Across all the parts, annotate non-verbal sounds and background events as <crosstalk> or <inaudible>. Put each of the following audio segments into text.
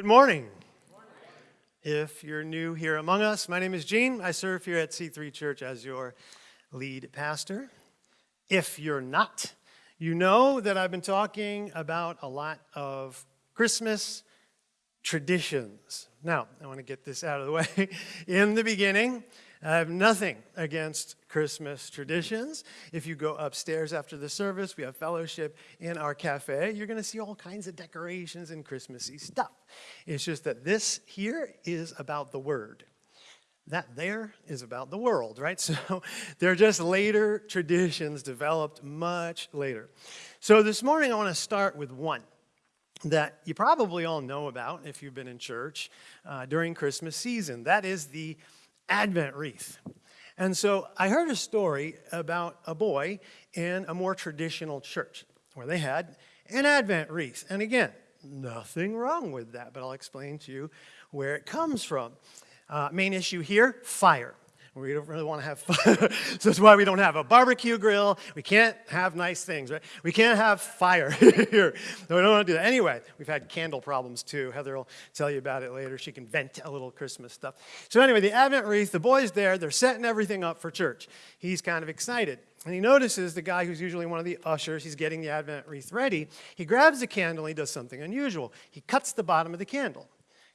Good morning. If you're new here among us, my name is Gene. I serve here at C3 Church as your lead pastor. If you're not, you know that I've been talking about a lot of Christmas traditions. Now, I want to get this out of the way. <laughs> In the beginning, I have nothing against Christmas traditions. If you go upstairs after the service, we have fellowship in our cafe. You're going to see all kinds of decorations and Christmassy stuff. It's just that this here is about the Word. That there is about the world, right? <laughs> So they're just later traditions developed much later. So this morning I want to start with one that you probably all know about if you've been in church uh, during Christmas season. That is the Advent wreath. And so I heard a story about a boy in a more traditional church where they had an Advent wreath. And again, nothing wrong with that, but I'll explain to you where it comes from. Uh, main issue here, fire. We don't really want to have fun. <laughs> so that's why we don't have a barbecue grill. We can't have nice things, right? We can't have fire <laughs> here. No, we don't want to do that. Anyway, we've had candle problems too. Heather will tell you about it later. She can vent a little Christmas stuff. So anyway, the Advent wreath, the boy's there. They're setting everything up for church. He's kind of excited. And he notices the guy who's usually one of the ushers, he's getting the Advent wreath ready. He grabs the candle and he does something unusual. He cuts the bottom of the candle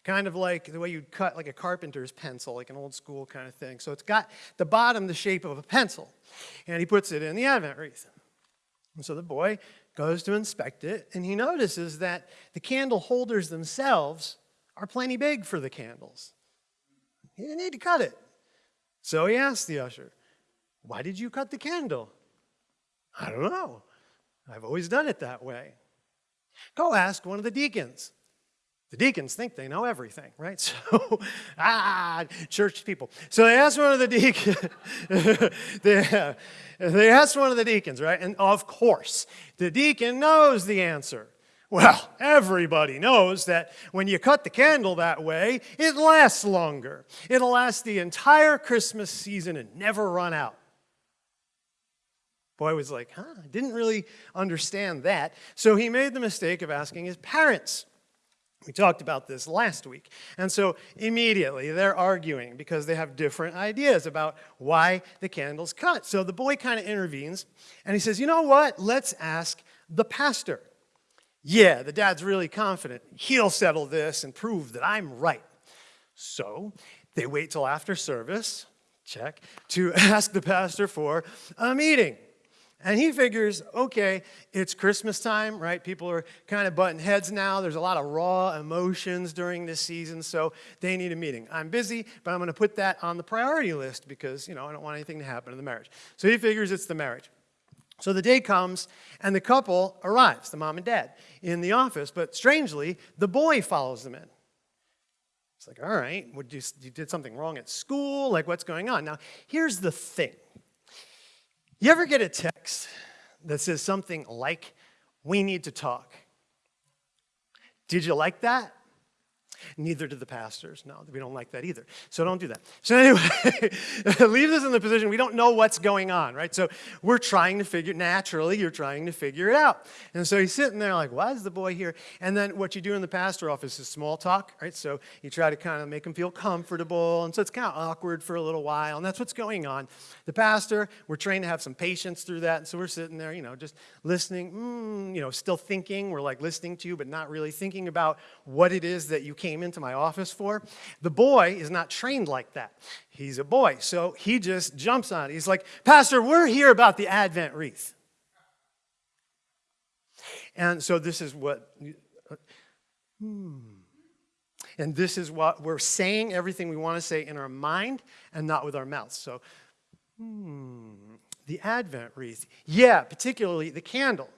kind of like the way you'd cut like a carpenter's pencil, like an old school kind of thing. So it's got the bottom the shape of a pencil, and he puts it in the Advent wreath. And so the boy goes to inspect it, and he notices that the candle holders themselves are plenty big for the candles. He didn't need to cut it. So he asked the usher, Why did you cut the candle? I don't know. I've always done it that way. Go ask one of the deacons. The deacons think they know everything, right? <laughs> So, ah, church people. So they asked one of the deacons, <laughs> they, they asked one of the deacons, right? And of course, the deacon knows the answer. Well, everybody knows that when you cut the candle that way, it lasts longer. It'll last the entire Christmas season and never run out. Boy was like, huh, I didn't really understand that. So he made the mistake of asking his parents. We talked about this last week. And so immediately they're arguing because they have different ideas about why the candle's cut. So the boy kind of intervenes and he says, You know what? Let's ask the pastor. Yeah, the dad's really confident. He'll settle this and prove that I'm right. So they wait till after service, check, to <laughs> ask the pastor for a meeting. And he figures, okay, it's Christmas time, right? People are kind of butting heads now. There's a lot of raw emotions during this season, so they need a meeting. I'm busy, but I'm going to put that on the priority list because, you know, I don't want anything to happen to the marriage. So he figures it's the marriage. So the day comes, and the couple arrives, the mom and dad, in the office. But strangely, the boy follows them in. It's like, all right, you, you did something wrong at school? Like, what's going on? Now, here's the thing you ever get a text that says something like, we need to talk? Did you like that? Neither did the pastors. No, we don't like that either. So don't do that. So anyway, <laughs> leave us in the position we don't know what's going on, right? So we're trying to figure, naturally, you're trying to figure it out. And so he's sitting there like, why is the boy here? And then what you do in the pastor office is small talk, right? So you try to kind of make him feel comfortable. And so it's kind of awkward for a little while. And that's what's going on. The pastor, we're trained to have some patience through that. And so we're sitting there, you know, just listening, mm, you know, still thinking. We're like listening to you, but not really thinking about what it is that you came came into my office for. The boy is not trained like that. He's a boy, so he just jumps on it. He's like, Pastor, we're here about the Advent wreath. And so this is what, hmm. And this is what we're saying everything we want to say in our mind and not with our mouths. So, hmm, the Advent wreath. Yeah, particularly the candle.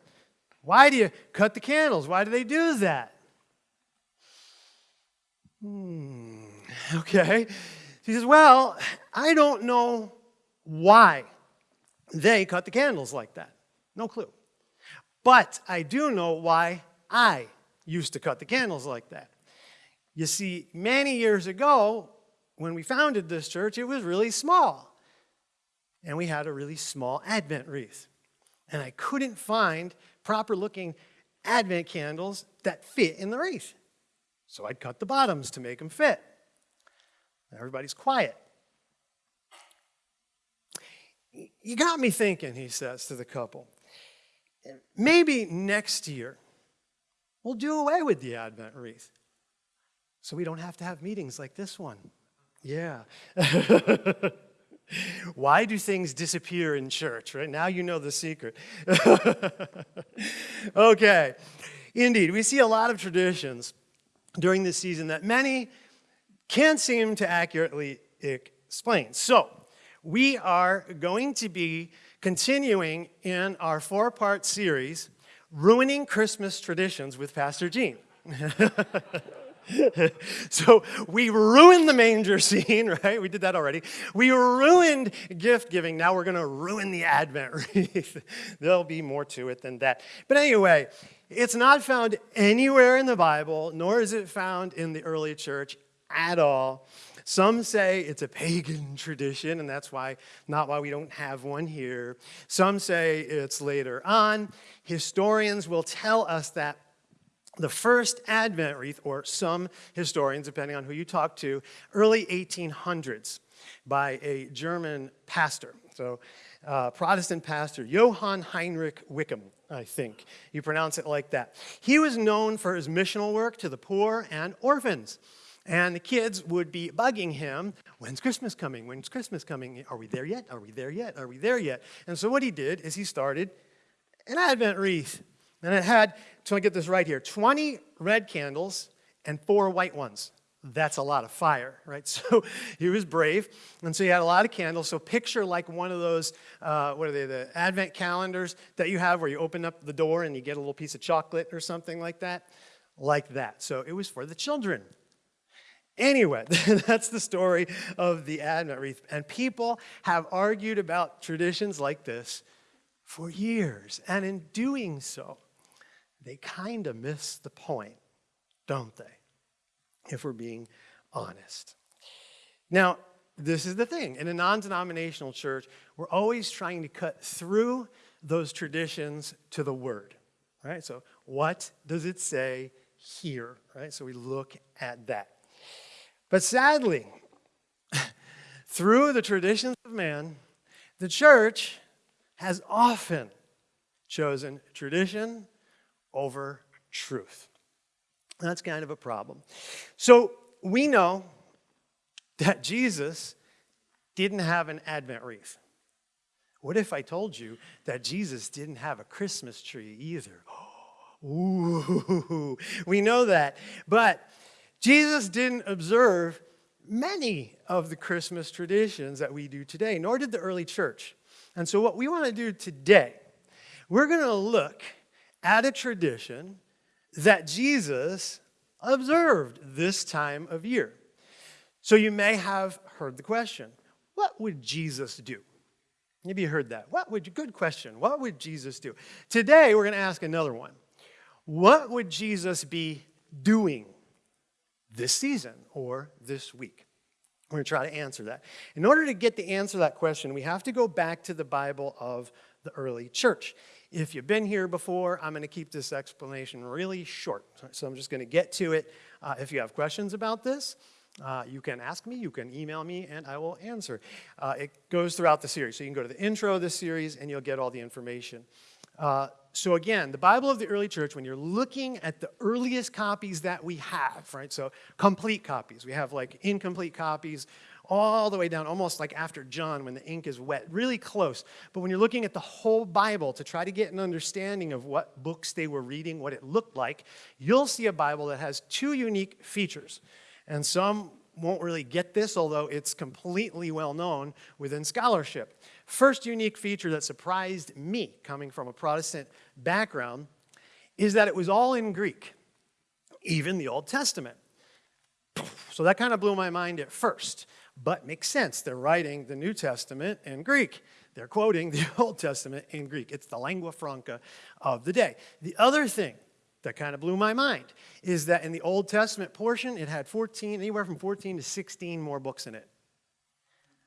Why do you cut the candles? Why do they do that? Hmm, okay. She says, Well, I don't know why they cut the candles like that. No clue. But I do know why I used to cut the candles like that. You see, many years ago, when we founded this church, it was really small. And we had a really small Advent wreath. And I couldn't find proper looking Advent candles that fit in the wreath. So I'd cut the bottoms to make them fit. Everybody's quiet. You got me thinking, he says to the couple. Maybe next year we'll do away with the Advent wreath so we don't have to have meetings like this one. Yeah. <laughs> Why do things disappear in church, right? Now you know the secret. <laughs> okay. Indeed, we see a lot of traditions during this season that many can't seem to accurately explain. So, we are going to be continuing in our four part series, Ruining Christmas Traditions with Pastor Gene. <laughs> so we ruined the manger <laughs> scene, right? We did that already. We ruined gift giving. Now we're going to ruin the Advent <laughs> wreath. There'll be more to it than that. But anyway, it's not found anywhere in the Bible, nor is it found in the early church at all. Some say it's a pagan <laughs> tradition, and that's why not why we don't have one here. Some say it's later on. Historians will tell us that the first Advent wreath, or some historians, depending on who you talk to, early 1800s by a German pastor. So, uh, Protestant pastor, Johann Heinrich Wichern, I think. You pronounce it like that. He was known for his missional work to the poor and orphans. And the kids would be bugging him, when's Christmas coming? When's Christmas coming? Are we there yet? Are we there yet? Are we there yet? And so what he did is he started an Advent wreath. And it had, so I get this right here, 20 red candles and four white ones. That's a lot of fire, <laughs> right? So he was brave, and so he had a lot of candles. So picture like one of those, uh, what are they, the advent calendars that you have where you open up the door and you get a little piece of chocolate or something like that, like that. So it was for the children. Anyway, <laughs> that's the story of the Advent wreath. And people have argued about traditions like this for years. And in doing so, they kind of miss the point, don't they? If we're being honest. Now, this is the thing. In a non denominational church, we're always trying to cut through those traditions to the word. Right? So, what does it say here? Right? So, we look at that. But sadly, <laughs> through the traditions of man, the church has often chosen tradition over truth. That's kind of a problem. So we know that Jesus didn't have an Advent wreath. What if I told you that Jesus didn't have a Christmas tree either? <gasps> Ooh, <laughs> we know that. But Jesus didn't observe many of the Christmas traditions that we do today, nor did the early church. And so, what we want to do today, we're going to look at a tradition that Jesus observed this time of year. So you may have heard the question what would Jesus do? Maybe you heard that. What would good question. What would Jesus do? Today we're going to ask another one. What would Jesus be doing this season or this week? We're going to try to answer that. In order to get the answer to that question, we have to go back to the Bible of the early church. If you've been here before, I'm going to keep this explanation really short. So I'm just going to get to it. Uh, if you have questions about this, uh, you can ask me, you can email me, and I will answer. Uh, it goes throughout the series. So you can go to the intro of this series and you'll get all the information. Uh, so again, the Bible of the early church, when you're looking at the earliest copies that we have, right? So complete copies. We have like incomplete copies all the way down, almost like after John when the ink is wet, really close. But when you're looking at the whole Bible to try to get an understanding of what books they were reading, what it looked like, you'll see a Bible that has two unique features. And some won't really get this, although it's completely well known within scholarship. First unique feature that surprised me, coming from a Protestant background, is that it was all in Greek, even the Old Testament. So that kind of blew my mind at first but makes sense. They're writing the New Testament in Greek. They're quoting <laughs> the Old Testament in Greek. It's the lingua franca of the day. The other thing that kind of blew my mind is that in the Old Testament portion, it had 14, anywhere from 14 to 16 more books in it.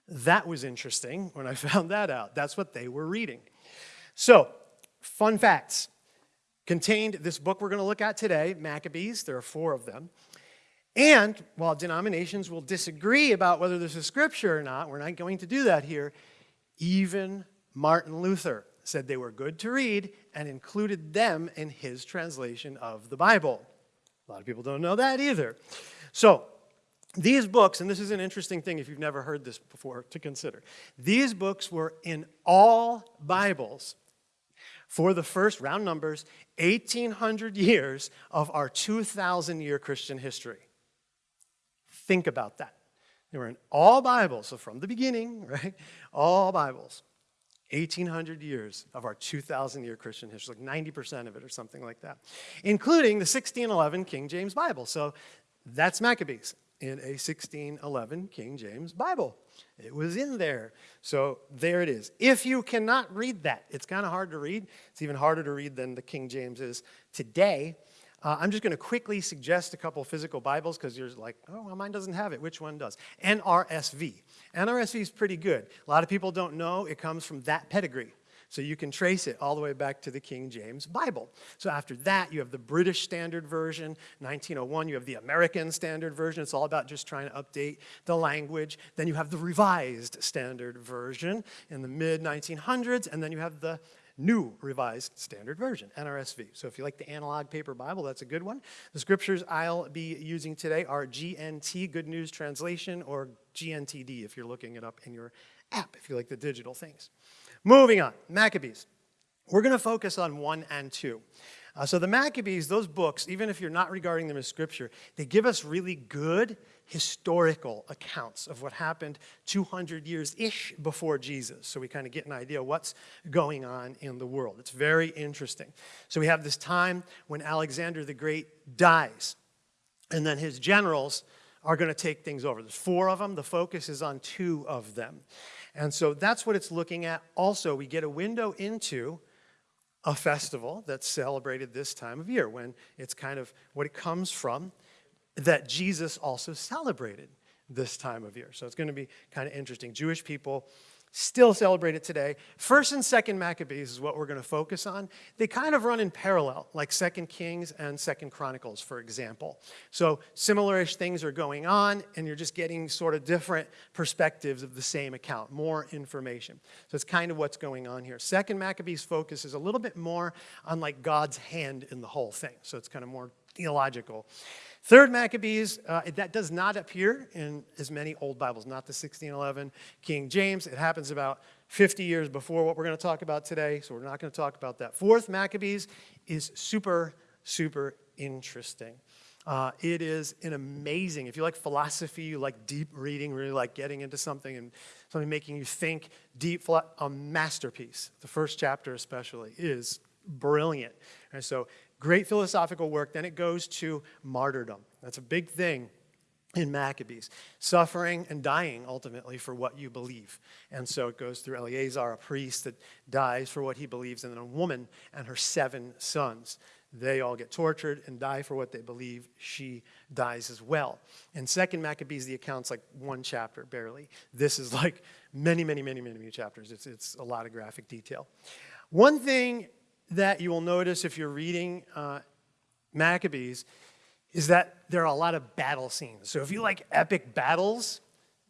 That was interesting when I <laughs> found that out. That's what they were reading. So, fun facts contained this book we're going to look at today, Maccabees. There are four of them. And while denominations will disagree about whether this is scripture or not, we're not going to do that here, even Martin Luther said they were good to read and included them in his translation of the Bible. A lot of people don't know that either. So, these books, and this is an interesting thing if you've never heard this before to consider, these books were in all Bibles for the first round numbers 1800 years of our 2000 year Christian history. Think about that. They were in all Bibles, so from the beginning, <laughs> right? All Bibles. 1800 years of our 2,000 year Christian history, like 90% of it or something like that, including the 1611 King James Bible. So that's Maccabees in a 1611 King James Bible. It was in there. So there it is. If you cannot read that, it's kind of hard to read. It's even harder to read than the King James is today. Uh, I'm just going to quickly suggest a couple physical Bibles because you're like, oh, well, mine doesn't have it. Which one does? NRSV. NRSV is pretty good. A lot of people don't know it comes from that pedigree. So you can trace it all the way back to the King James Bible. So after that, you have the British Standard Version. 1901, you have the American Standard Version. It's all about just trying to update the language. Then you have the Revised Standard Version in the mid 1900s. And then you have the New Revised Standard Version, NRSV. So if you like the analog paper Bible, that's a good one. The scriptures I'll be using today are GNT, Good News Translation, or GNTD if you're looking it up in your app, if you like the digital things. Moving on, Maccabees. We're going to focus on 1 and 2. Uh, so the Maccabees, those books, even if you're not regarding them as scripture, they give us really good historical accounts of what happened 200 years-ish before Jesus. So we kind of get an idea of what's going on in the world. It's very interesting. So we have this time when Alexander the Great dies, and then his generals are going to take things over. There's four of them. The focus is on two of them. And so that's what it's looking at. Also, we get a window into a festival that's celebrated this time of year when it's kind of what it comes from that Jesus also celebrated this time of year. So it's going to be kind of interesting. Jewish people still celebrate it today. First and second Maccabees is what we're going to focus on. They kind of run in parallel, like Second Kings and Second Chronicles, for example. So similar-ish things are going on, and you're just getting sort of different perspectives of the same account, more information. So it's kind of what's going on here. Second Maccabees focus is a little bit more on like God's hand in the whole thing. So it's kind of more theological. Third Maccabees, uh, that does not appear in as many old Bibles, not the 1611 King James. It happens about 50 years before what we're going to talk about today, so we're not going to talk about that. Fourth Maccabees is super, super interesting. Uh, it is an amazing, if you like philosophy, you like deep reading, really like getting into something and something making you think deep, a masterpiece. The first chapter especially is brilliant. And so Great philosophical work. Then it goes to martyrdom. That's a big thing in Maccabees. Suffering and dying ultimately for what you believe. And so it goes through Eleazar, a priest that dies for what he believes, and then a woman and her seven sons. They all get tortured and die for what they believe. She dies as well. And second Maccabees, the account's like one chapter, barely. This is like many, many, many, many, many chapters. It's, it's a lot of graphic detail. One thing that you will notice if you're reading uh, Maccabees is that there are a lot of battle scenes. So if you like epic battles,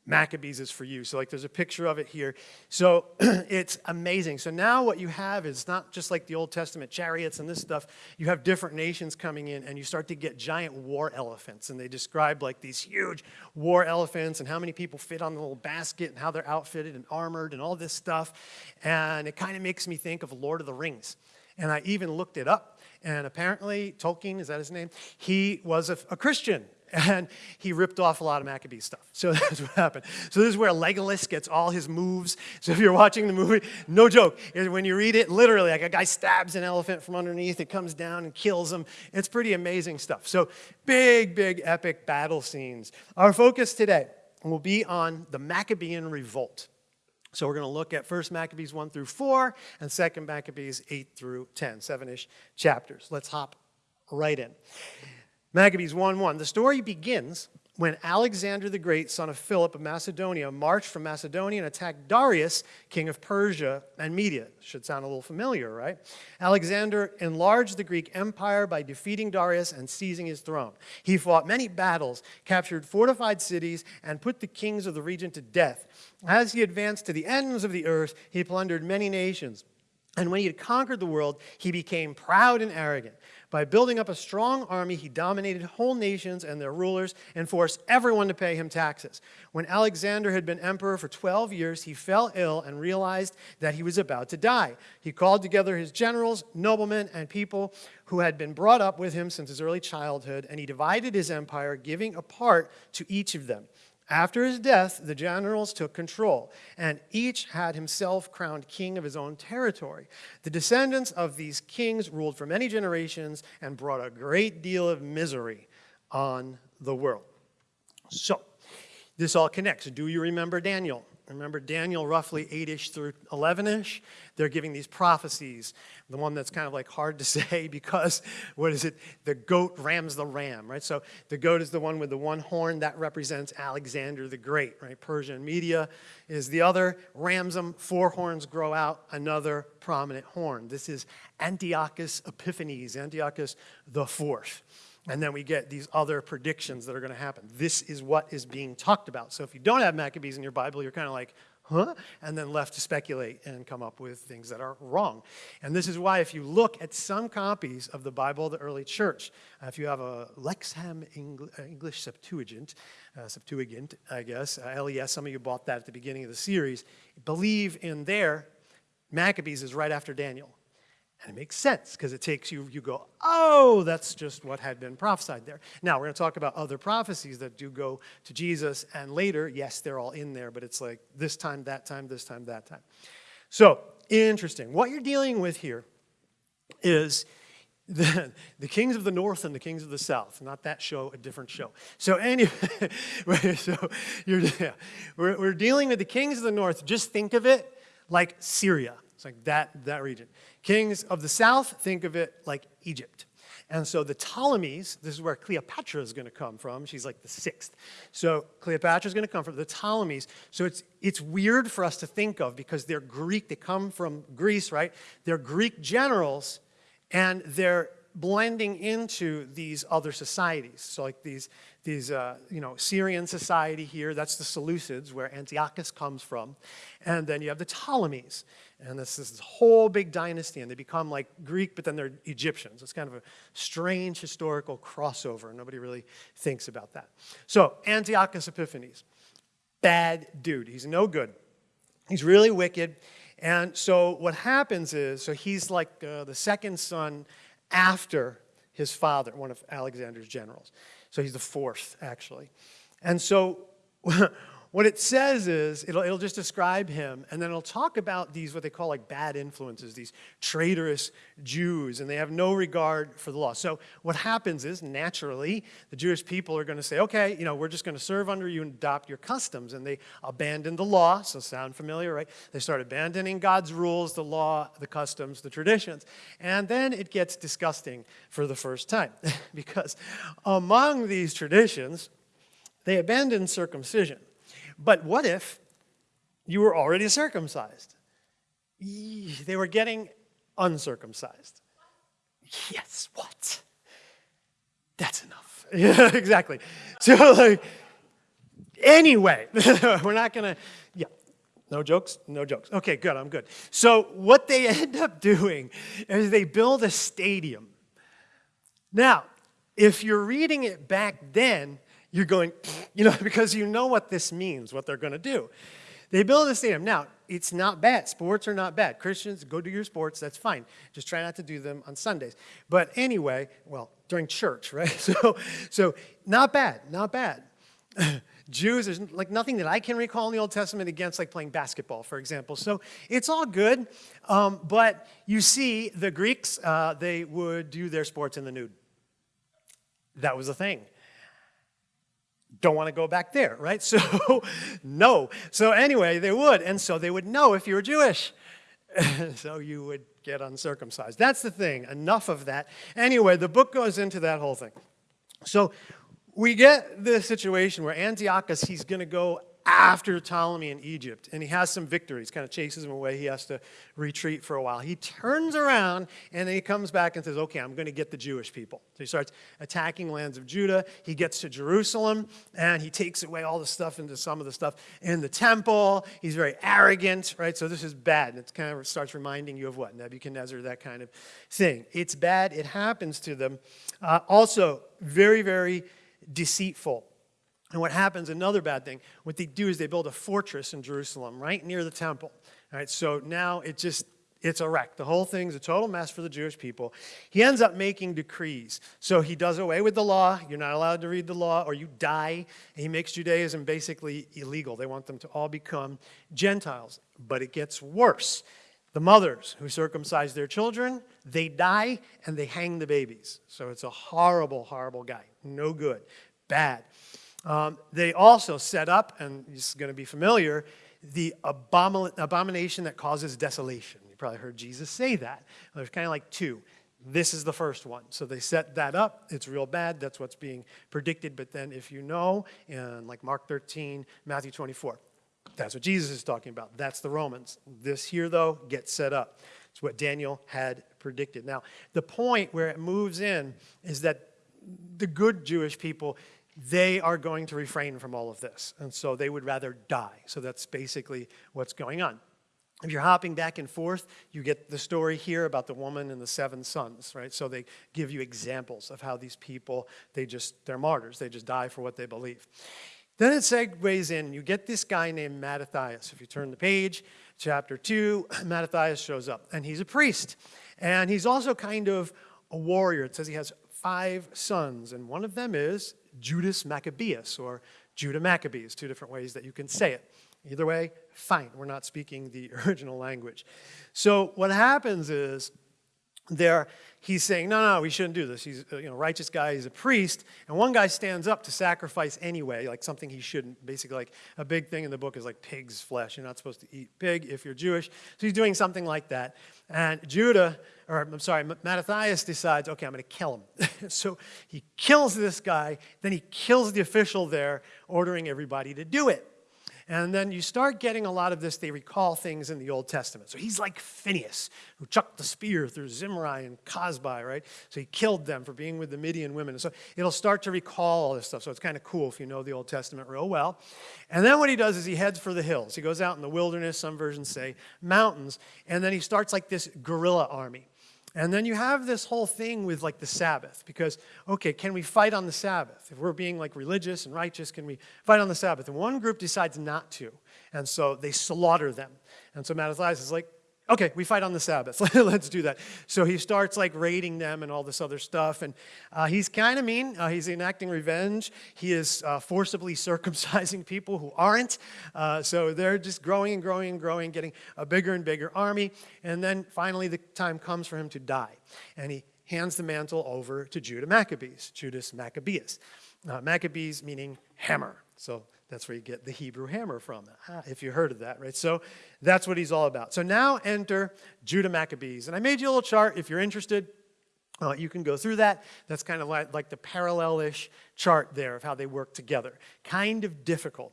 Maccabees is for you. So like there's a picture of it here. So <clears throat> it's amazing. So now what you have is not just like the Old Testament chariots and this stuff. You have different nations coming in and you start to get giant war elephants. And they describe like these huge war elephants and how many people fit on the little basket and how they're outfitted and armored and all this stuff. And it kind of makes me think of Lord of the Rings. And I even looked it up. And apparently, Tolkien, is that his name? He was a, a Christian <laughs> and he ripped off a lot of Maccabee stuff. So <laughs> that's what happened. So this is where Legolas gets all his moves. So if you're watching the movie, no joke, when you read it, literally, like a guy stabs an elephant from underneath, it comes down and kills him. It's pretty amazing stuff. So big, big, epic battle scenes. Our focus today will be on the Maccabean revolt. So we're going to look at 1 Maccabees 1 through 4 and 2 Maccabees 8 through 10, seven-ish chapters. Let's hop right in. Maccabees 1 1. The story begins when Alexander the Great, son of Philip of Macedonia, marched from Macedonia and attacked Darius, king of Persia and Media. Should sound a little familiar, right? Alexander enlarged the Greek empire by defeating Darius and seizing his throne. He fought many battles, captured fortified cities, and put the kings of the region to death. As he advanced to the ends of the earth, he plundered many nations. And when he had conquered the world, he became proud and arrogant. By building up a strong army, he dominated whole nations and their rulers and forced everyone to pay him taxes. When Alexander had been emperor for 12 years, he fell ill and realized that he was about to die. He called together his generals, noblemen, and people who had been brought up with him since his early childhood, and he divided his empire, giving a part to each of them. After his death, the generals took control, and each had himself crowned king of his own territory. The descendants of these kings ruled for many generations and brought a great deal of misery on the world. So, this all connects. Do you remember Daniel? Remember Daniel roughly 8-ish through 11-ish? They're giving these prophecies. The one that's kind of like hard to <laughs> say because, what is it? The goat rams the ram, right? So the goat is the one with the one horn. That represents Alexander the Great, right? Persia and Media is the other. Rams them, four horns grow out, another prominent horn. This is Antiochus Epiphanes, Antiochus the Fourth. And then we get these other predictions that are going to happen. This is what is being talked about. So if you don't have Maccabees in your Bible, you're kind of like, huh? And then left to speculate and come up with things that are wrong. And this is why if you look at some copies of the Bible of the early church, uh, if you have a Lexham uh, English Septuagint, uh, Septuagint, I guess, uh, LES, some of you bought that at the beginning of the series, believe in there, Maccabees is right after Daniel. And it makes sense because it takes you, you go, oh, that's just what had been prophesied there. Now, we're going to talk about other prophecies that do go to Jesus, and later, yes, they're all in there, but it's like this time, that time, this time, that time. So, interesting. What you're dealing with here is <laughs> the, the kings of the north and the kings of the south. Not that show, a different show. So anyway, <laughs> so you're, yeah, we're, we're dealing with the kings of the north. Just think of it like Syria. It's like that, that region. Kings of the south, think of it like Egypt. And so the Ptolemies, this is where Cleopatra is going to come from. She's like the sixth. So Cleopatra is going to come from the Ptolemies. So it's, it's weird for us to think of because they're Greek. They come from Greece, right? They're Greek generals, and they're blending into these other societies. So like these, these uh, you know, Syrian society here, that's the Seleucids, where Antiochus comes from. And then you have the Ptolemies. And this is this whole big dynasty, and they become like Greek, but then they're Egyptians. It's kind of a strange historical crossover. Nobody really thinks about that. So, Antiochus Epiphanes, bad dude. He's no good. He's really wicked. And so what happens is, so he's like uh, the second son after his father, one of Alexander's generals. So he's the fourth, actually. And so <laughs> what it says is, it'll, it'll just describe him, and then it'll talk about these, what they call like bad influences, these traitorous Jews, and they have no regard for the law. So what happens is, naturally, the Jewish people are going to say, okay, you know, we're just going to serve under you and adopt your customs. And they abandon the law, so sound familiar, right? They start abandoning God's rules, the law, the customs, the traditions. And then it gets disgusting for the first time, <laughs> because among these traditions, they abandon circumcision. But what if you were already circumcised? They were getting uncircumcised. Yes, what? That's enough. Yeah, <laughs> exactly. So, like, anyway, <laughs> we're not to, yeah, no jokes? No jokes. Okay, good, I'm good. So, what they <laughs> end up doing is they build a stadium. Now, if you're reading it back then, you're going, <laughs> you know, <laughs> because you know what this means, what they're going to do. They build a stadium. Now, it's not bad. Sports are not bad. Christians, go do your sports. That's fine. Just try not to do them on Sundays. But anyway, well, during church, <laughs> right? So, so not bad, not bad. Jews, there's like nothing that I can recall in the Old Testament against like playing basketball, for example. So it's all good. Um, but you see, the Greeks, uh, they would do their sports in the nude. That was a thing don't want to go back there, right? <laughs> So, no. So anyway, they would, and so they would know if you were Jewish. <laughs> so you would get uncircumcised. That's the thing. Enough of that. Anyway, the book goes into that whole thing. So we get this situation where Antiochus, he's going to go after Ptolemy in Egypt, and he has some victories, kind of chases him away. He has to retreat for a while. He turns around and then he comes back and says, Okay, I'm going to get the Jewish people. So he starts attacking lands of Judah. He gets to Jerusalem and he takes away all the stuff into some of the stuff in the temple. He's very arrogant, right? So this is bad. and It kind of starts reminding you of what? Nebuchadnezzar, that kind of thing. It's bad. It happens to them. Uh, also, very, very deceitful. And what happens, another bad thing, what they do is they build a fortress in Jerusalem right near the temple. All right, so now it just, it's a wreck. The whole thing's a total mess for the Jewish people. He ends up making decrees. So he does away with the law. You're not allowed to read the law or you die. He makes Judaism basically illegal. They want them to all become Gentiles. But it gets worse. The mothers who circumcise their children, they die and they hang the babies. So it's a horrible, horrible guy. No good. Bad. Um, they also set up, and this is going to be familiar, the abomin abomination that causes desolation. You probably heard Jesus say that. There's kind of like two. This is the first one. So they set that up. It's real bad. That's what's being predicted. But then if you know, in like Mark 13, Matthew 24, that's what Jesus is talking about. That's the Romans. This here, though, gets set up. It's what Daniel had predicted. Now, the point where it moves in is that the good Jewish people they are going to refrain from all of this. And so they would rather die. So that's basically what's going on. If you're hopping back and forth, you get the story here about the woman and the seven sons, right? So they give you examples of how these people, they just, they're martyrs. They just die for what they believe. Then it segues in, you get this guy named Mattathias. If you turn the page, chapter 2, <clears throat> Mattathias shows up, and he's a priest. And he's also kind of a warrior. It says he has five sons, and one of them is Judas Maccabeus or Judah Maccabees, two different ways that you can say it. Either way, fine. We're not speaking the <laughs> original language. So what happens is there he's saying, no, no, we shouldn't do this. He's a you know, righteous guy, he's a priest. And one guy stands up to sacrifice anyway, like something he shouldn't. Basically, like a big thing in the book is like pig's flesh. You're not supposed to eat pig if you're Jewish. So he's doing something like that. And Judah, or I'm sorry, Mattathias decides, okay, I'm going to kill him. <laughs> so he kills this guy, then he kills the official there, ordering everybody to do it. And then you start getting a lot of this, they recall things in the Old Testament. So he's like Phineas, who chucked the spear through Zimri and Cozbi, right? So he killed them for being with the Midian women. And so it'll start to recall all this stuff. So it's kind of cool if you know the Old Testament real well. And then what he does is he heads for the hills. He goes out in the wilderness, some versions say mountains, and then he starts like this guerrilla army. And then you have this whole thing with like the Sabbath, because, okay, can we fight on the Sabbath? If we're being like religious and righteous, can we fight on the Sabbath? And one group decides not to, and so they slaughter them. And so Mattathias is like, okay, we fight on the Sabbath. <laughs> Let's do that. So he starts like raiding them and all this other stuff. And uh, he's kind of mean. Uh, he's enacting revenge. He is uh, forcibly <laughs> circumcising people who aren't. Uh, so they're just growing and growing and growing, getting a bigger and bigger army. And then finally the time comes for him to die. And he hands the mantle over to Judah Maccabees, Judas Maccabeus. Uh, Maccabees meaning hammer. So that's where you get the Hebrew hammer from, ah, if you heard of that, right? So that's what he's all about. So now enter Judah Maccabees. And I made you a little chart if you're interested. Uh, you can go through that. That's kind of like, like the parallel-ish chart there of how they work together. Kind of difficult.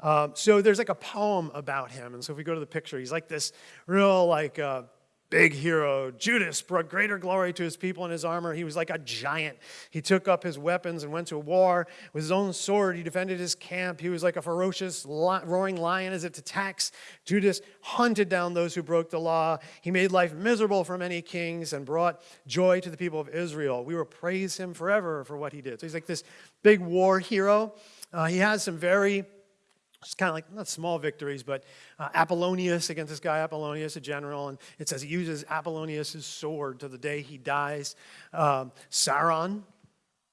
Um, so there's like a poem about him. And so if we go to the picture, he's like this real like uh, big hero. Judas brought greater glory to his people in his armor. He was like a giant. He took up his weapons and went to war. With his own sword, he defended his camp. He was like a ferocious, roaring lion as it attacks. Judas hunted down those who broke the law. He made life miserable for many kings and brought joy to the people of Israel. We will praise him forever for what he did. So he's like this big war hero. Uh, he has some very it's kind of like, not small victories, but uh, Apollonius against this guy, Apollonius, a general, and it says he uses Apollonius' sword to the day he dies. Um, Sauron,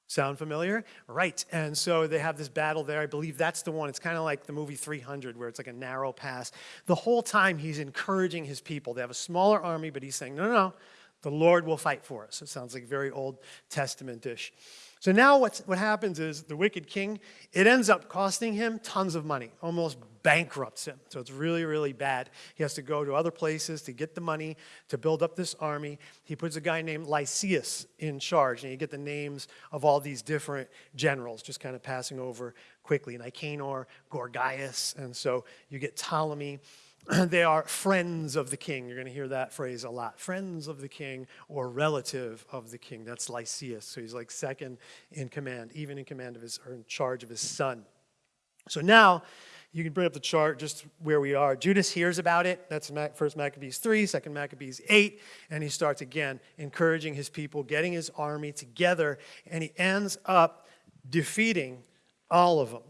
sound familiar? Right, and so they have this battle there. I believe that's the one. It's kind of like the movie 300, where it's like a narrow pass. The whole time he's encouraging his people. They have a smaller army, but he's saying, no, no, no, the Lord will fight for us. It sounds like very Old Testament-ish. So now what's, what happens is the wicked king, it ends up costing him tons of money, almost bankrupts him. So it's really, really bad. He has to go to other places to get the money to build up this army. He puts a guy named Lysias in charge, and you get the names of all these different generals, just kind of passing over quickly. Nicanor, Gorgias, and so you get Ptolemy. <clears throat> they are friends of the king. You're going to hear that phrase a lot. Friends of the king or relative of the king. That's Lysias. So he's like second in command, even in command of his, or in charge of his son. So now you can bring up the chart just where we are. Judas hears about it. That's first Maccabees 3, second Maccabees 8. And he starts again encouraging his people, getting his army together. And he ends up defeating all of them.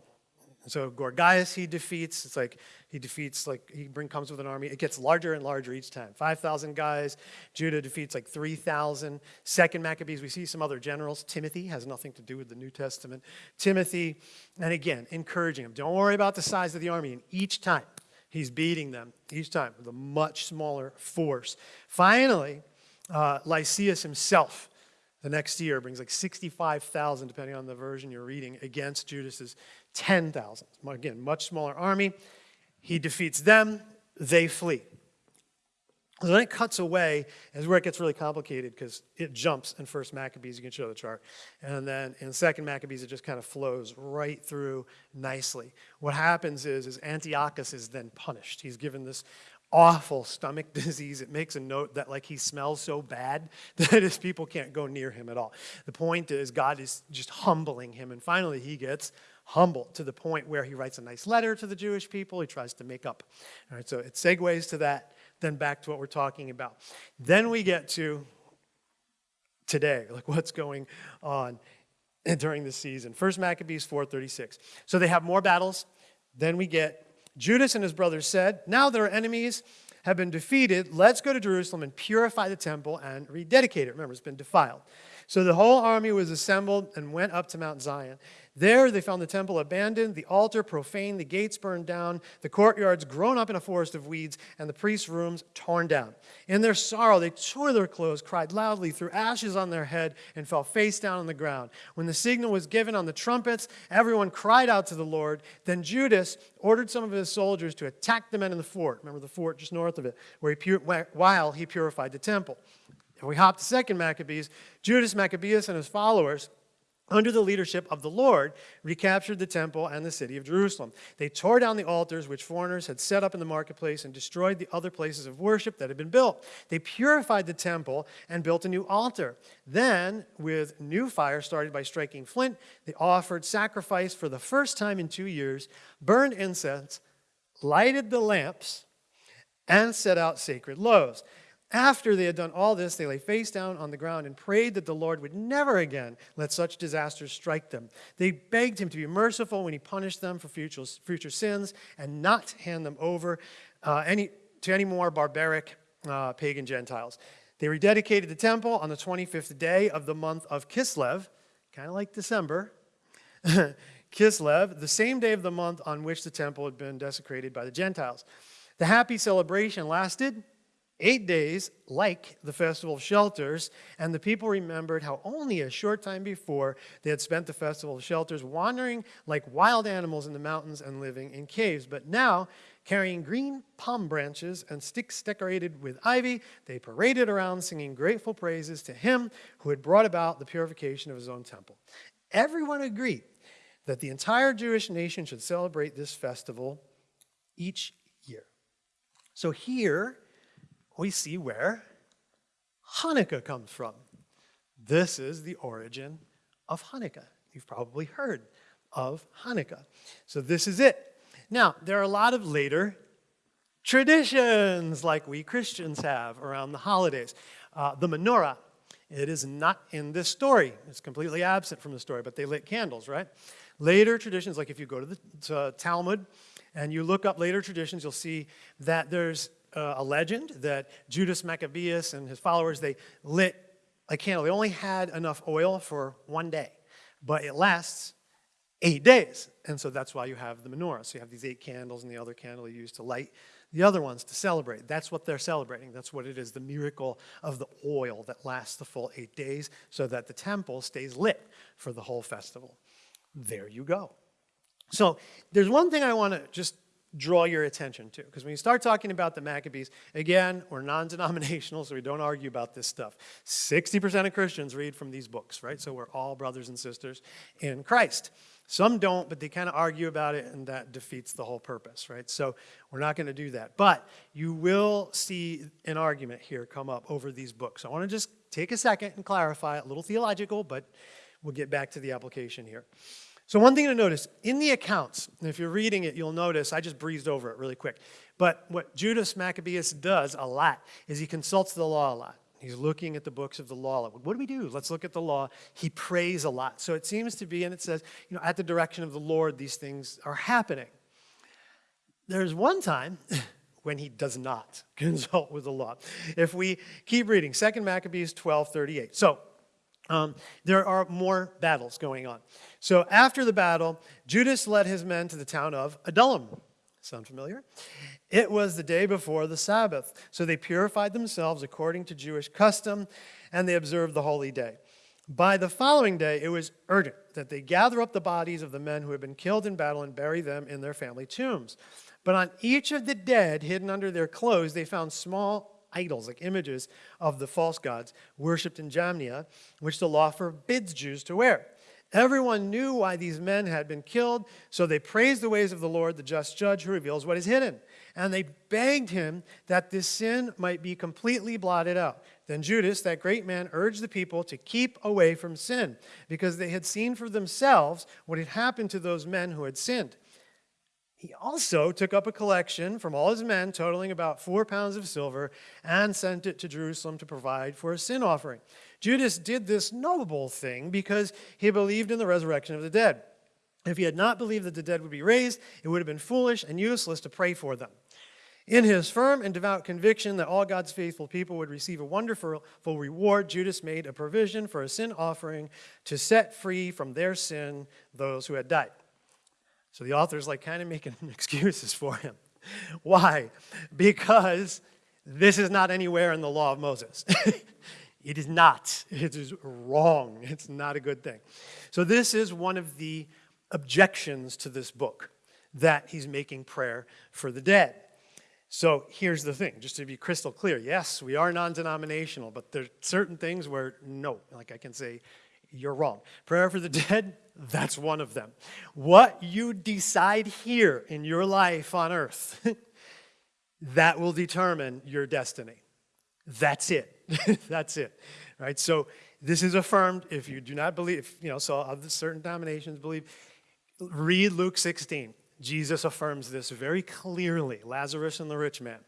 So Gorgias he defeats. It's like he defeats, like, he bring, comes with an army. It gets larger and larger each time. 5,000 guys. Judah defeats like 3,000. Second Maccabees, we see some other generals. Timothy has nothing to do with the New Testament. Timothy, and again, encouraging him. Don't worry about the size of the army. And each time, he's beating them, each time, with a much smaller force. Finally, uh, Lysias himself, the next year, brings like 65,000, depending on the version you're reading, against Judas's 10,000. Again, much smaller army. He defeats them, they flee. So then it cuts away, is where it gets really complicated because it jumps in First Maccabees. You can show the chart, and then in Second Maccabees, it just kind of flows right through nicely. What happens is, is Antiochus is then punished. He's given this awful stomach <laughs> disease. It makes a note that like he smells so bad <laughs> that his people can't go near him at all. The point is, God is just humbling him, and finally he gets humble to the point where he writes a nice letter to the Jewish people. He tries to make up. All right, so it segues to that, then back to what we're talking about. Then we get to today, <laughs> like what's going on <laughs> during the season. First Maccabees 4:36. So they have more battles. Then we get Judas and his brothers said, "Now that our enemies have been defeated, let's go to Jerusalem and purify the temple and rededicate it. Remember, it's been defiled." So the whole army was assembled and went up to Mount Zion. There they found the temple abandoned, the altar profaned, the gates burned down, the courtyards grown up in a forest of weeds, and the priests' rooms torn down. In their sorrow, they tore their clothes, cried loudly, threw ashes on their head, and fell face down on the ground. When the signal was given on the trumpets, everyone cried out to the Lord. Then Judas ordered some of his soldiers to attack the men in the fort. Remember the fort just north of it, where he while he purified the temple. And we hop to second Maccabees. Judas Maccabeus and his followers under the leadership of the Lord, recaptured the temple and the city of Jerusalem. They tore down the altars which foreigners had set up in the marketplace and destroyed the other places of worship that had been built. They purified the temple and built a new altar. Then, with new fire started by striking flint, they offered sacrifice for the first time in two years, burned incense, lighted the lamps, and set out sacred loaves. After they had done all this, they lay face down on the ground and prayed that the Lord would never again let such disasters strike them. They begged him to be merciful when he punished them for future, future sins and not hand them over uh, any, to any more barbaric uh, pagan Gentiles. They rededicated the temple on the 25th day of the month of Kislev, kind of like December. <laughs> Kislev, the same day of the month on which the temple had been desecrated by the Gentiles. The happy celebration lasted eight days like the Festival of Shelters, and the people remembered how only a short time before they had spent the Festival of Shelters wandering like wild animals in the mountains and living in caves. But now, carrying green palm branches and sticks decorated with ivy, they paraded around singing grateful praises to him who had brought about the purification of his own temple. Everyone agreed that the entire Jewish nation should celebrate this festival each year. So here, we see where Hanukkah comes from. This is the origin of Hanukkah. You've probably heard of Hanukkah. So this is it. Now, there are a lot of later traditions like we Christians have around the holidays. Uh, the menorah, it is not in this story. It's completely absent from the story, but they lit candles, right? Later traditions, like if you go to the to Talmud and you look up later traditions, you'll see that there's uh, a legend that Judas Maccabeus and his followers, they lit a candle. They only had enough oil for one day, but it lasts eight days. And so that's why you have the menorah. So you have these eight candles and the other candle you use to light the other ones to celebrate. That's what they're celebrating. That's what it is the miracle of the oil that lasts the full eight days so that the temple stays lit for the whole festival. There you go. So there's one thing I want to just draw your attention to. Because when you start talking about the Maccabees, again, we're non denominational, so we don't argue about this stuff. 60% of Christians read from these books, right? So we're all brothers and sisters in Christ. Some don't, but they kind of argue about it, and that defeats the whole purpose, right? So we're not going to do that. But you will see an argument here come up over these books. I want to just take a second and clarify a little theological, but we'll get back to the application here. So, one thing to notice in the accounts, and if you're reading it, you'll notice I just breezed over it really quick. But what Judas Maccabeus does a lot is he consults the law a lot. He's looking at the books of the law. What do we do? Let's look at the law. He prays a lot. So it seems to be, and it says, you know, at the direction of the Lord, these things are happening. There's one time <laughs> when he does not <laughs> consult with the law. If we keep reading, 2 Maccabees 12 38. So um, there are more battles going on. So after the battle, Judas led his men to the town of Adullam. Sound familiar? It was the day before the Sabbath. So they purified themselves according to Jewish custom, and they observed the holy day. By the following day, it was urgent that they gather up the bodies of the men who had been killed in battle and bury them in their family tombs. But on each of the dead, hidden under their clothes, they found small idols, like images of the false gods worshipped in Jamnia, which the law forbids Jews to wear. Everyone knew why these men had been killed, so they praised the ways of the Lord, the just judge who reveals what is hidden. And they begged him that this sin might be completely blotted out. Then Judas, that great man, urged the people to keep away from sin, because they had seen for themselves what had happened to those men who had sinned. He also took up a collection from all his men, totaling about four pounds of silver, and sent it to Jerusalem to provide for a sin offering. Judas did this noble thing because he believed in the resurrection of the dead. If he had not believed that the dead would be raised, it would have been foolish and useless to pray for them. In his firm and devout conviction that all God's faithful people would receive a wonderful reward, Judas made a provision for a sin offering to set free from their sin those who had died. So the author's like kind of making <laughs> excuses for him. Why? Because this is not anywhere in the law of Moses. <laughs> it is not. It is wrong. It's not a good thing. So this is one of the objections to this book that he's making prayer for the dead. So here's the thing, just to be crystal clear. Yes, we are non denominational, but there are certain things where no, like I can say, you're wrong. Prayer for the <laughs> dead, that's one of them. What you decide here in your life on earth, <laughs> that will determine your destiny. That's it. <laughs> that's it. Right? So this is affirmed if you do not believe, you know, so other certain denominations believe. Read Luke 16. Jesus affirms this very clearly. Lazarus and the rich man.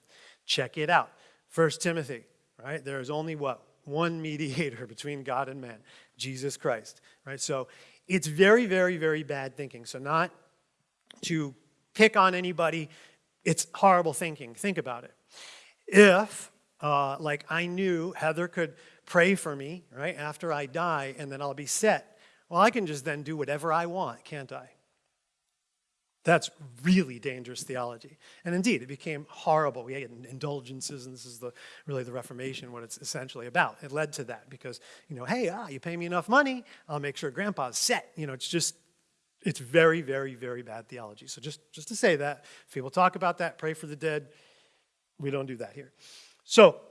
Check it out. First Timothy, right? There is only what? One <laughs> mediator between God and man, Jesus Christ. Right? So it's very, very, very bad thinking. So, not to pick on anybody, it's horrible thinking. Think about it. If, uh, like, I knew Heather could pray for me, right, after I die, and then I'll be set, well, I can just then do whatever I want, can't I? That's really dangerous theology. And indeed, it became horrible. We had indulgences, and this is the, really the Reformation, what it's essentially about. It led to that because, you know, hey, ah, you pay me enough money, I'll make sure grandpa's set. You know, it's just, it's very, very, very bad theology. So just, just to say that, if people talk about that, pray for the dead, we don't do that here. So,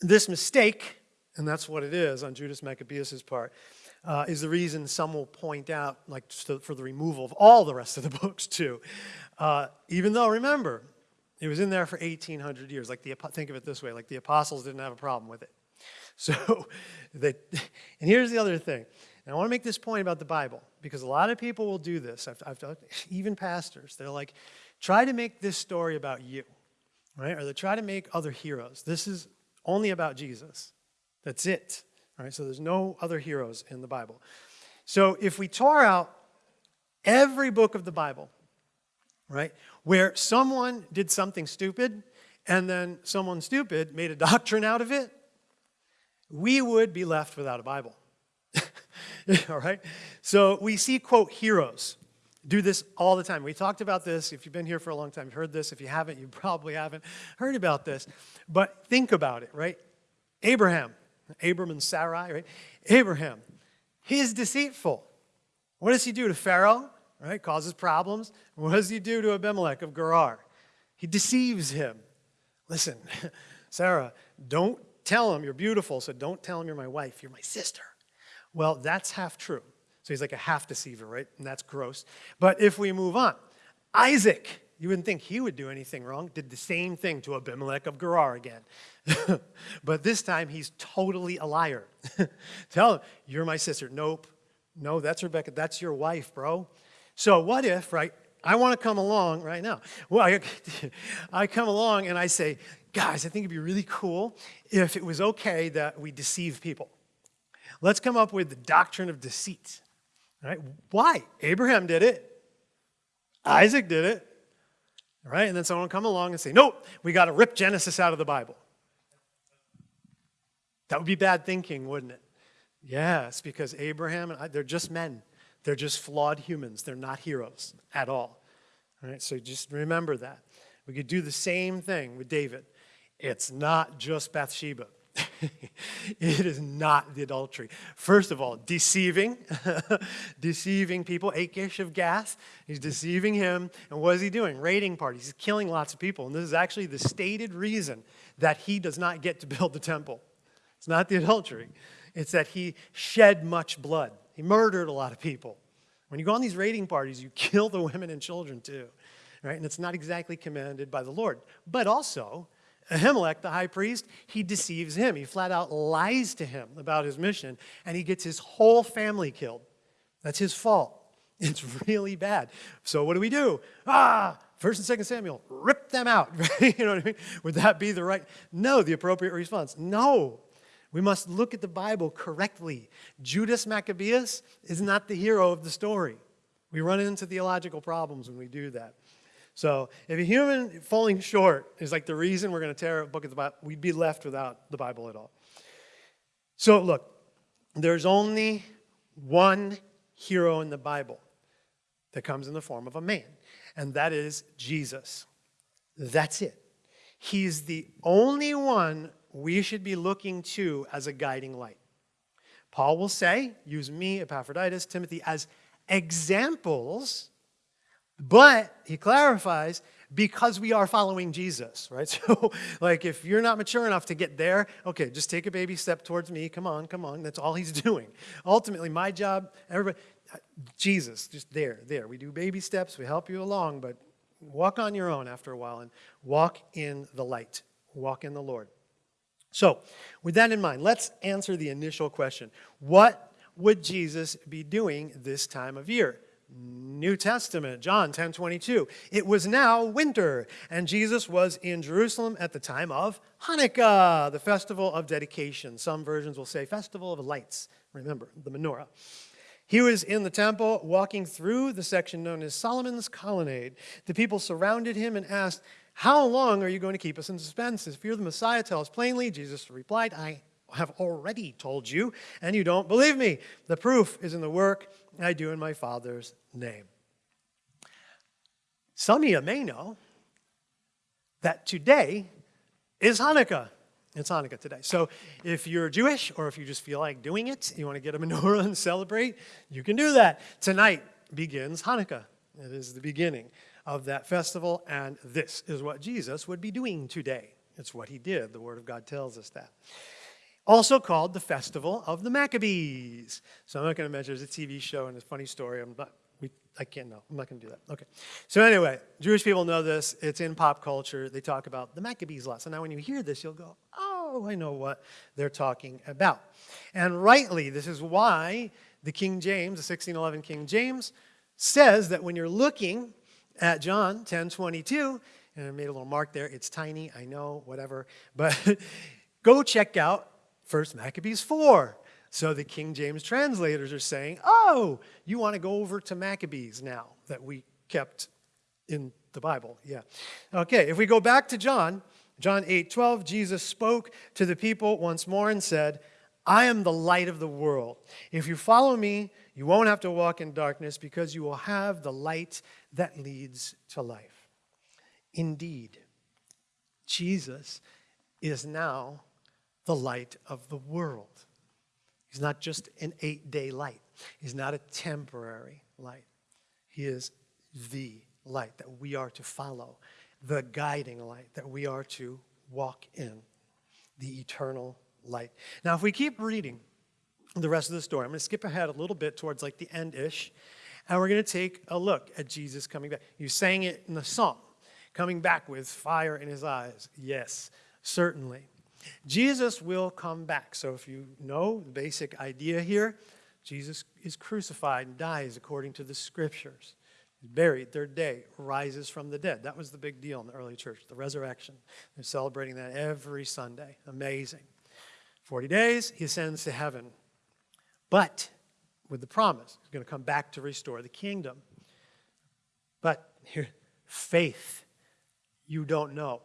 this mistake, and that's what it is on Judas Maccabeus' part, uh, is the reason some will point out, like for the removal of all the rest of the <laughs> books too. Uh, even though, remember, it was in there for 1,800 years. Like the think of it this way: like the apostles didn't have a problem with it. <laughs> So, they, <laughs> and here's the other thing. And I want to make this point about the Bible because a lot of people will do this. I've, I've even pastors. They're like, try to make this story about you, right? Or they try to make other heroes. This is only about Jesus. That's it. All right, so there's no other heroes in the Bible. So if we tore out every book of the Bible, right, where someone did something stupid and then someone stupid made a <laughs> doctrine out of it, we would be left without a Bible. <laughs> all right? So we see, quote, heroes do this all the time. We talked about this. If you've been here for a long time, you've heard this. If you haven't, you probably haven't heard about this. But think about it, right? Abraham, Abram and Sarai, right? Abraham, he's deceitful. What does he do to Pharaoh? Right? Causes problems. What does he do to Abimelech of Gerar? He deceives him. Listen, <laughs> Sarah, don't tell him you're beautiful, so don't tell him you're my wife. You're my sister. Well, that's half true. So he's like a half deceiver, right? And that's gross. But if we move on, Isaac, you wouldn't think he would do anything wrong, did the same thing to Abimelech of Gerar again. <laughs> but this time he's totally a liar. <laughs> Tell him, you're my sister. Nope. No, that's Rebecca. That's your wife, bro. So what if, right, I want to come along right now. Well, I, <laughs> I come along and I say, guys, I think it'd be really cool if it was okay that we deceive people. Let's come up with the doctrine of deceit. Right? Why? Abraham did it. Isaac did it. Right? And then someone will come along and say, nope, we got to rip Genesis out of the Bible. That would be bad thinking, wouldn't it? Yes, because Abraham and I, they're just men. They're just flawed humans. They're not heroes at all. All right, so just remember that. We could do the same thing with David. It's not just Bathsheba. <laughs> it is not the adultery. First of all, deceiving, <laughs> deceiving people. Achish of Gath, he's deceiving him. And what is he doing? Raiding parties. He's killing lots of people. And this is actually the stated reason that he does not get to build the temple. It's not the adultery. It's that he shed much blood. He murdered a lot of people. When you go on these raiding parties, you kill the <laughs> women and children too. Right? And it's not exactly commanded by the Lord. But also, Ahimelech, the high priest, he deceives him. He flat out lies to him about his mission, and he gets his whole family killed. That's his fault. <laughs> It's really bad. So what do we do? Ah, First and Second Samuel, rip them out. <laughs> you know what I mean? Would that be the right? No, the appropriate response. No. We must look at the Bible correctly. Judas Maccabeus is not the hero of the story. We run into theological problems when we do that. So if a human falling short is like the reason we're going to tear a book of the Bible, we'd be left without the Bible at all. So look, there's only one hero in the Bible that comes in the form of a man, and that is Jesus. That's it. He's the only one we should be looking to as a guiding light. Paul will say, use me, Epaphroditus, Timothy, as examples but he clarifies, because we are following Jesus, right? <laughs> So, like, if you're not mature enough to get there, okay, just take a baby step towards me. Come on, come on. That's all he's <laughs> doing. Ultimately, my job, everybody, Jesus, just there, there. We do baby steps, we help you along, but walk on your own after a while and walk in the light, walk in the Lord. So, with that in mind, let's answer the initial question What would Jesus be doing this time of year? New Testament, John 10 22. It was now winter, and Jesus was in Jerusalem at the time of Hanukkah, the festival of dedication. Some versions will say festival of lights. Remember, the menorah. He was in the temple walking through the section known as Solomon's Colonnade. The people surrounded him and asked, How long are you going to keep us in suspense? If you're the Messiah, tell us plainly. Jesus replied, I have already told you, and you don't believe me. The proof is in the work I do in my Father's name. Some of you may know that today is Hanukkah. It's Hanukkah today. So if you're Jewish or if you just feel like doing it, you want to get a menorah <laughs> and celebrate, you can do that. Tonight begins Hanukkah. It is the beginning of that festival, and this is what Jesus would be doing today. It's what he did. The Word of God tells us that also called the Festival of the Maccabees. So I'm not going to mention it's a TV show and a funny story. I'm not, we, I can't know. I'm not going to do that. Okay. So anyway, Jewish people know this. It's in pop culture. They talk about the Maccabees a lot. So now when you hear this, you'll go, oh, I know what they're talking about. And rightly, this is why the King James, the 1611 King James, says that when you're looking at John 10 22, and I made a little mark there, it's tiny, I know, whatever, but <laughs> go check out First Maccabees 4. So the King James translators are saying, oh, you want to go over to Maccabees now that we kept in the Bible. Yeah. Okay, if we go back to John, John 8 12, Jesus spoke to the people once more and said, I am the light of the world. If you follow me, you won't have to walk in darkness because you will have the light that leads to life. Indeed, Jesus is now the light of the world. He's not just an eight day light, He's not a temporary light. He is the light that we are to follow, the guiding light that we are to walk in, the eternal light. Now, if we keep reading the rest of the story, I'm going to skip ahead a little bit towards like the end ish, and we're going to take a look at Jesus coming back. You sang it in the song, coming back with fire in his eyes. Yes, certainly. Jesus will come back. So if you know the basic idea here, Jesus is crucified and dies according to the scriptures. He's buried, third day, rises from the dead. That was the big deal in the early church, the resurrection. They're celebrating that every Sunday. Amazing. 40 days, he ascends to heaven. But with the promise, he's going to come back to restore the kingdom. But here, <laughs> faith, you don't know.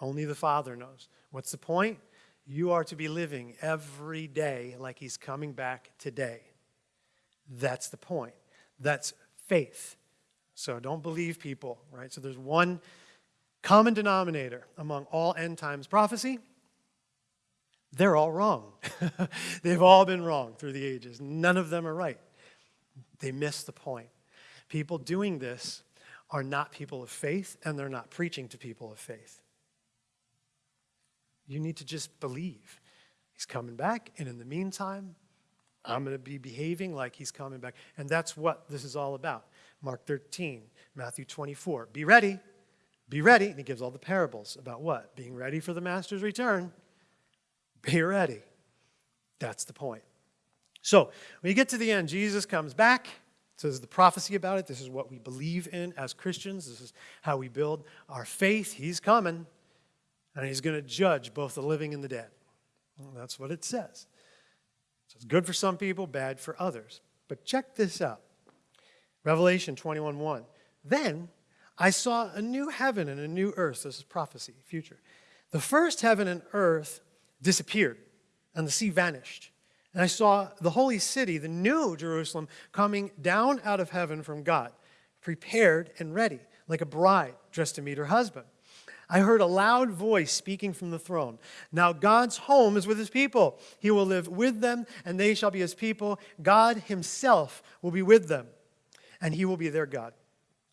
Only the Father knows. What's the point? You are to be living every day like he's coming back today. That's the point. That's faith. So don't believe people, right? So there's one common denominator among all end times prophecy. They're all wrong. <laughs> They've all been wrong through the ages. None of them are right. They miss the point. People doing this are not people of faith, and they're not preaching to people of faith. You need to just believe. He's coming back, and in the meantime, I'm going to be behaving like he's coming back. And that's what this is all about. Mark 13, Matthew 24. Be ready. Be ready. And he gives all the parables about what? Being ready for the master's return. Be ready. That's the point. So when you get to the end, Jesus comes back. Says the prophecy about it. This is what we believe in as Christians. This is how we build our faith. He's coming. And he's going to judge both the living and the dead. Well, that's what it says. So it's good for some people, bad for others. But check this out. Revelation 21:1. Then I saw a new heaven and a new earth. This is prophecy, future. The first heaven and earth disappeared, and the sea vanished. And I saw the holy city, the new Jerusalem, coming down out of heaven from God, prepared and ready, like a bride dressed to meet her husband. I heard a loud voice speaking from the throne. Now God's home is with his people. He will live with them, and they shall be his people. God himself will be with them, and he will be their God.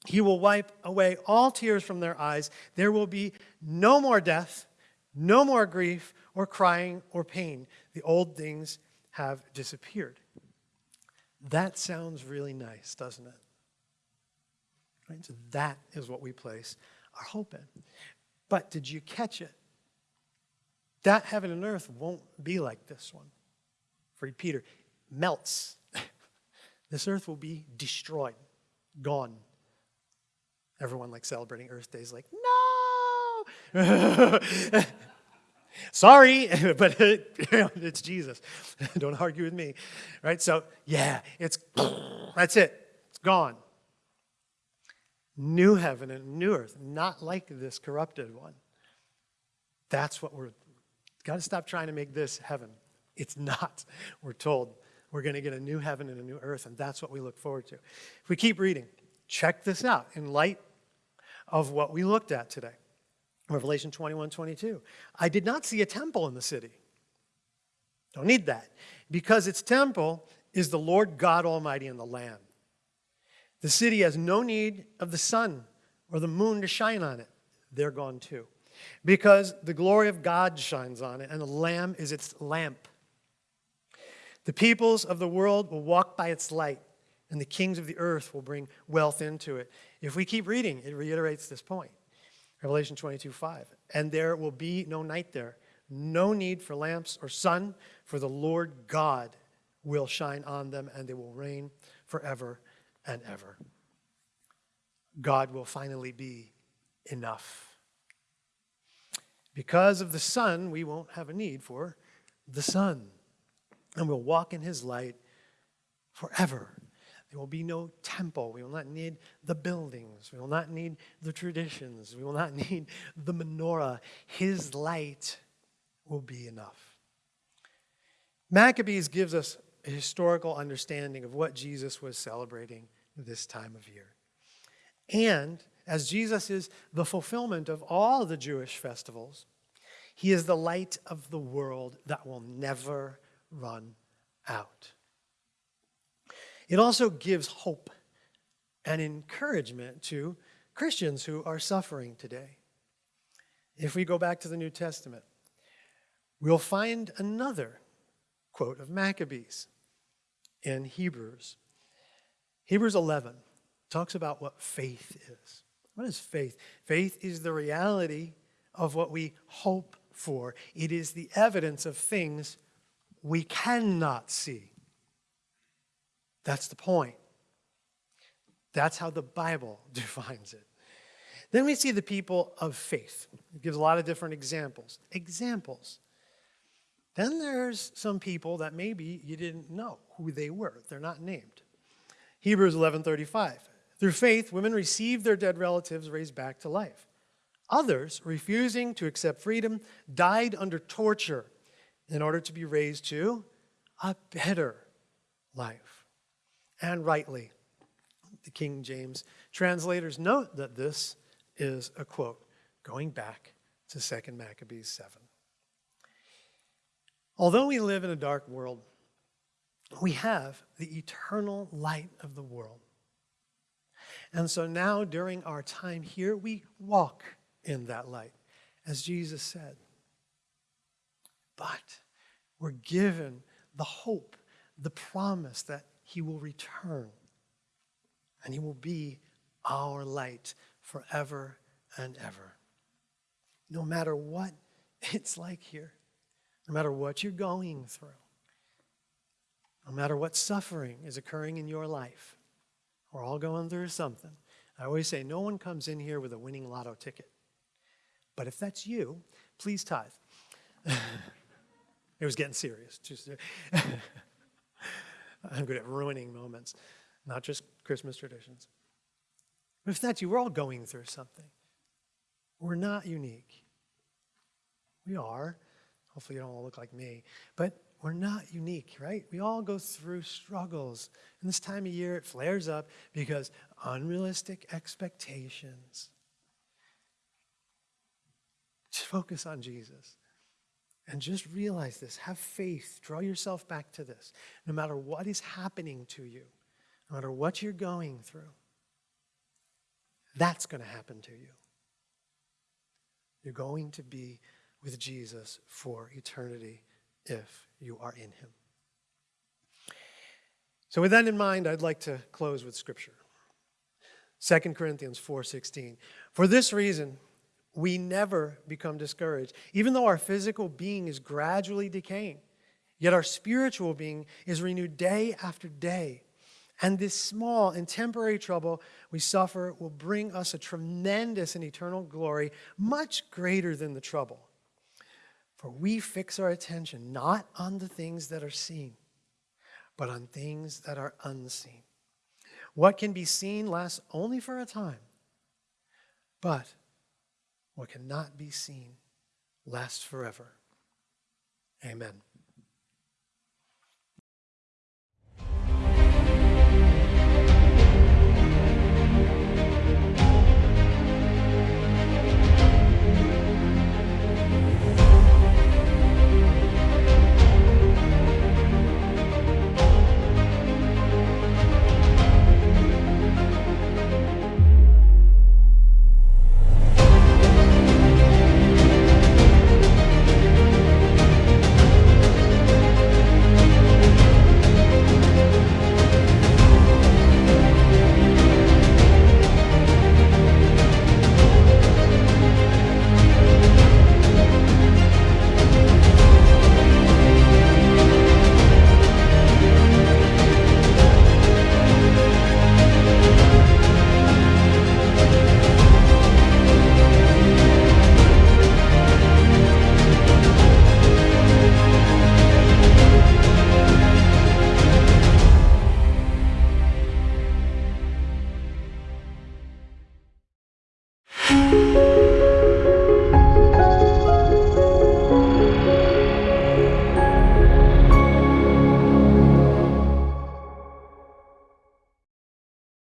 He will wipe away all tears from their eyes. There will be no more death, no more grief, or crying, or pain. The old things have disappeared. That sounds really nice, doesn't it? Right? So that is what we place our hope in. But did you catch it? That heaven and earth won't be like this one. For Peter, melts. <laughs> this earth will be destroyed, gone. Everyone like celebrating Earth Day is like, no! <laughs> Sorry, <laughs> but it's Jesus. Don't argue with me. Right? So, yeah, it's <clears throat> that's it. It's gone new heaven and new earth, not like this corrupted one. That's what we're got to stop trying to make this heaven. It's not. <laughs> We're told we're going to get a new heaven and a new earth, and that's what we look forward to. If we keep reading, check this out in light of what we looked at today. Revelation 21 22. I did not see a temple in the city. Don't need that. Because its temple is the Lord God Almighty and the Lamb. The city has no need of the sun or the moon to shine on it. They're gone too. Because the glory of God shines on it, and the Lamb is its lamp. The peoples of the world will walk by its light, and the kings of the earth will bring wealth into it. If we keep reading, it reiterates this point. Revelation 22 5. And there will be no night there, no need for lamps or sun, for the Lord God will shine on them, and they will reign forever and ever. God will finally be enough. Because of the sun, we won't have a need for the sun. And we'll walk in his light forever. There will be no temple. We will not need the buildings. We will not need the traditions. We will not <laughs> need the menorah. His light will be enough. Maccabees gives us historical understanding of what Jesus was celebrating this time of year. And as Jesus is the fulfillment of all the Jewish festivals, he is the light of the world that will never run out. It also gives hope and encouragement to Christians who are suffering today. If we go back to the New Testament, we'll find another quote of Maccabees in Hebrews. Hebrews 11 talks about what faith is. What is faith? Faith is the reality of what we hope for, it is the evidence of things we cannot see. That's the point. That's how the Bible <laughs> defines it. Then we see the people of faith. It gives a lot of different examples. Examples. Then there's some people that maybe you didn't know who they were. They're not named. Hebrews 11:35. Through faith, women received their dead relatives raised back to life. Others, refusing to accept freedom, died under torture in order to be raised to a better life. And rightly, the King James translators note that this is a quote going back to 2 Maccabees 7. Although we live in a dark world, we have the eternal light of the world. And so now, during our time here, we walk in that light, as Jesus said. But we're given the hope, the promise that He will return and He will be our light forever and ever. No matter what it's like here, no matter what you're going through, no matter what suffering is occurring in your life, we're all going through something. I always say, no one comes in here with a winning lotto ticket. But if that's you, please tithe. <laughs> it was getting serious. <laughs> I'm good at ruining moments, not just Christmas traditions. But if that's you, we're all going through something. We're not unique. We are. Hopefully, you don't all look like me. But we're not unique, right? We all go through struggles. And this time of year, it flares up because unrealistic expectations. Just focus on Jesus. And just realize this. Have faith. Draw yourself back to this. No matter what is happening to you, no matter what you're going through, that's going to happen to you. You're going to be with Jesus for eternity if you are in him. So with that in mind, I'd like to close with scripture. 2 Corinthians 4:16. For this reason, we never become discouraged, even though our physical being is gradually decaying. Yet our spiritual being is renewed day after day. And this small and temporary trouble we suffer will bring us a tremendous and eternal glory, much greater than the trouble. For we fix our attention not on the things that are seen, but on things that are unseen. What can be seen lasts only for a time, but what cannot be seen lasts forever. Amen.